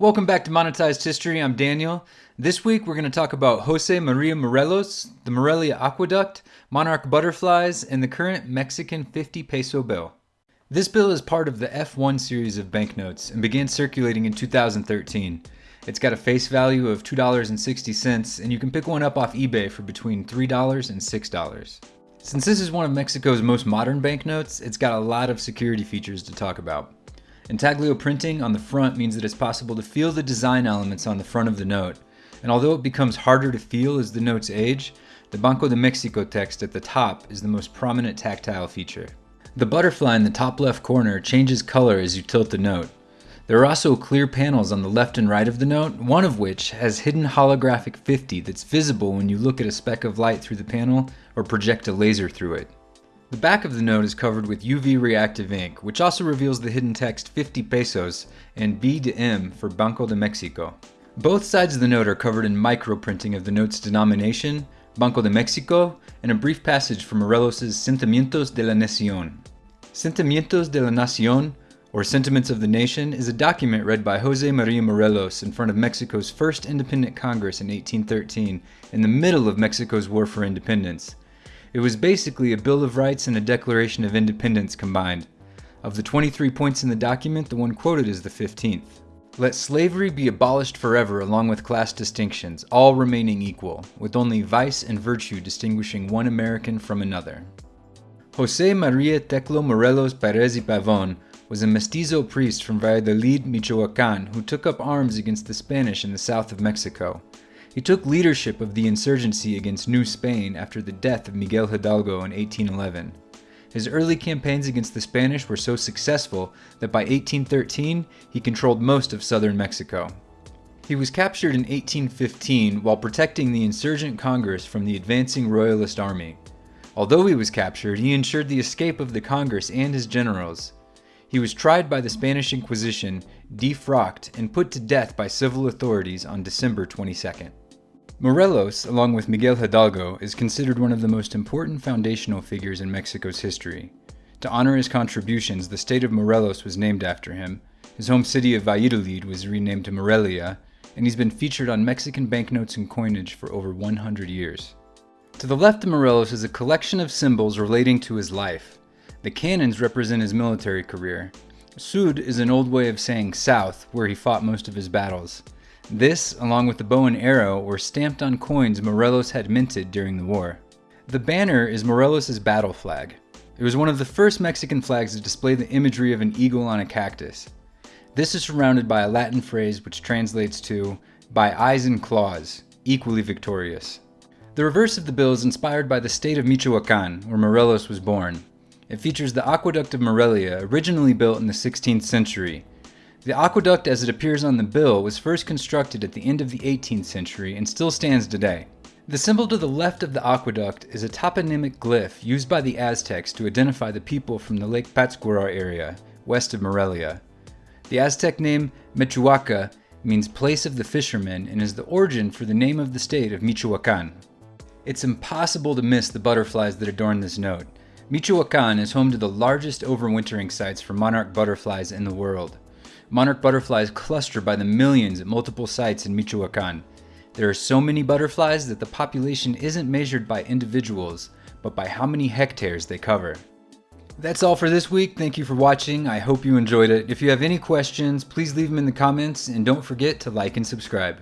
Welcome back to Monetized History. I'm Daniel. This week we're going to talk about Jose Maria Morelos, the Morelia Aqueduct, monarch butterflies, and the current Mexican 50 peso bill. This bill is part of the F1 series of banknotes and began circulating in 2013. It's got a face value of $2.60 and you can pick one up off eBay for between $3 and $6. Since this is one of Mexico's most modern banknotes, it's got a lot of security features to talk about. Intaglio printing on the front means that it's possible to feel the design elements on the front of the note, and although it becomes harder to feel as the notes age, the Banco de Mexico text at the top is the most prominent tactile feature. The butterfly in the top left corner changes color as you tilt the note. There are also clear panels on the left and right of the note, one of which has hidden holographic 50 that's visible when you look at a speck of light through the panel or project a laser through it. The back of the note is covered with UV reactive ink, which also reveals the hidden text 50 pesos and B M for Banco de Mexico. Both sides of the note are covered in microprinting of the note's denomination, Banco de Mexico, and a brief passage from Morelos' Sentimientos de la Nación. Sentimientos de la Nación, or Sentiments of the Nation, is a document read by Jose Maria Morelos in front of Mexico's first independent Congress in 1813, in the middle of Mexico's War for Independence. It was basically a Bill of Rights and a Declaration of Independence combined. Of the 23 points in the document, the one quoted is the 15th. Let slavery be abolished forever along with class distinctions, all remaining equal, with only vice and virtue distinguishing one American from another. Jose Maria Teclo Morelos Perez y Pavon was a mestizo priest from Valladolid, Michoacan, who took up arms against the Spanish in the south of Mexico. He took leadership of the insurgency against New Spain after the death of Miguel Hidalgo in 1811. His early campaigns against the Spanish were so successful that by 1813 he controlled most of southern Mexico. He was captured in 1815 while protecting the insurgent Congress from the advancing Royalist army. Although he was captured, he ensured the escape of the Congress and his generals. He was tried by the Spanish Inquisition, defrocked, and put to death by civil authorities on December 22nd. Morelos, along with Miguel Hidalgo, is considered one of the most important foundational figures in Mexico's history. To honor his contributions, the state of Morelos was named after him, his home city of Valladolid was renamed Morelia, and he's been featured on Mexican banknotes and coinage for over 100 years. To the left of Morelos is a collection of symbols relating to his life. The cannons represent his military career. Sud is an old way of saying south, where he fought most of his battles. This, along with the bow and arrow, were stamped on coins Morelos had minted during the war. The banner is Morelos' battle flag. It was one of the first Mexican flags to display the imagery of an eagle on a cactus. This is surrounded by a Latin phrase which translates to, by eyes and claws, equally victorious. The reverse of the bill is inspired by the state of Michoacan, where Morelos was born. It features the Aqueduct of Morelia, originally built in the 16th century, the aqueduct as it appears on the bill was first constructed at the end of the 18th century and still stands today. The symbol to the left of the aqueduct is a toponymic glyph used by the Aztecs to identify the people from the Lake Pátzcuaro area, west of Morelia. The Aztec name Mechuaca means place of the fishermen and is the origin for the name of the state of Michoacan. It's impossible to miss the butterflies that adorn this note. Michoacan is home to the largest overwintering sites for monarch butterflies in the world. Monarch butterflies cluster by the millions at multiple sites in Michoacan. There are so many butterflies that the population isn't measured by individuals, but by how many hectares they cover. That's all for this week. Thank you for watching. I hope you enjoyed it. If you have any questions, please leave them in the comments and don't forget to like and subscribe.